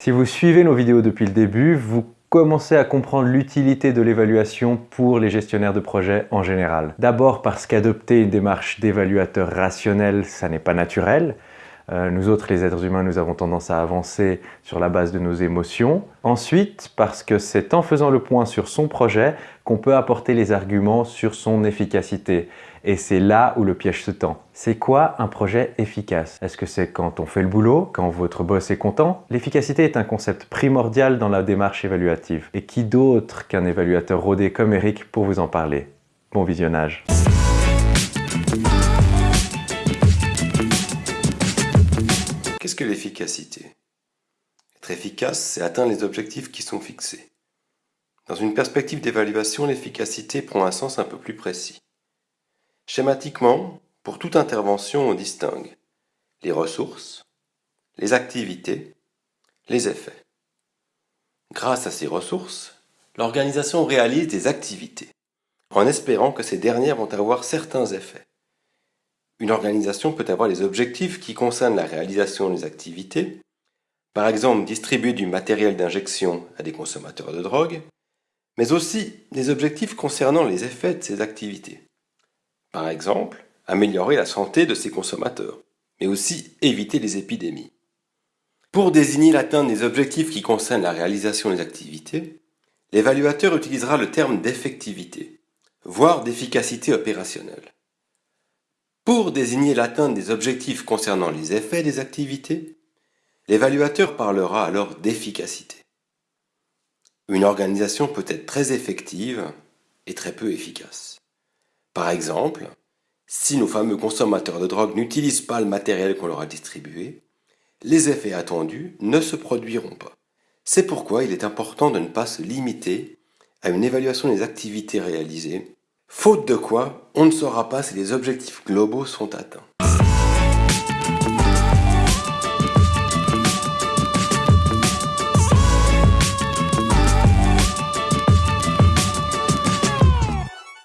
Si vous suivez nos vidéos depuis le début, vous commencez à comprendre l'utilité de l'évaluation pour les gestionnaires de projets en général. D'abord parce qu'adopter une démarche d'évaluateur rationnel, ça n'est pas naturel. Euh, nous autres, les êtres humains, nous avons tendance à avancer sur la base de nos émotions. Ensuite, parce que c'est en faisant le point sur son projet qu'on peut apporter les arguments sur son efficacité. Et c'est là où le piège se tend. C'est quoi un projet efficace? Est-ce que c'est quand on fait le boulot, quand votre boss est content? L'efficacité est un concept primordial dans la démarche évaluative. Et qui d'autre qu'un évaluateur rodé comme Eric pour vous en parler? Bon visionnage l'efficacité Être efficace, c'est atteindre les objectifs qui sont fixés. Dans une perspective d'évaluation, l'efficacité prend un sens un peu plus précis. Schématiquement, pour toute intervention, on distingue les ressources, les activités, les effets. Grâce à ces ressources, l'organisation réalise des activités, en espérant que ces dernières vont avoir certains effets. Une organisation peut avoir des objectifs qui concernent la réalisation des activités, par exemple distribuer du matériel d'injection à des consommateurs de drogue, mais aussi des objectifs concernant les effets de ces activités. Par exemple, améliorer la santé de ses consommateurs, mais aussi éviter les épidémies. Pour désigner l'atteinte des objectifs qui concernent la réalisation des activités, l'évaluateur utilisera le terme d'effectivité, voire d'efficacité opérationnelle. Pour désigner l'atteinte des objectifs concernant les effets des activités, l'évaluateur parlera alors d'efficacité. Une organisation peut être très effective et très peu efficace. Par exemple, si nos fameux consommateurs de drogue n'utilisent pas le matériel qu'on leur a distribué, les effets attendus ne se produiront pas. C'est pourquoi il est important de ne pas se limiter à une évaluation des activités réalisées faute de quoi on ne saura pas si les objectifs globaux sont atteints.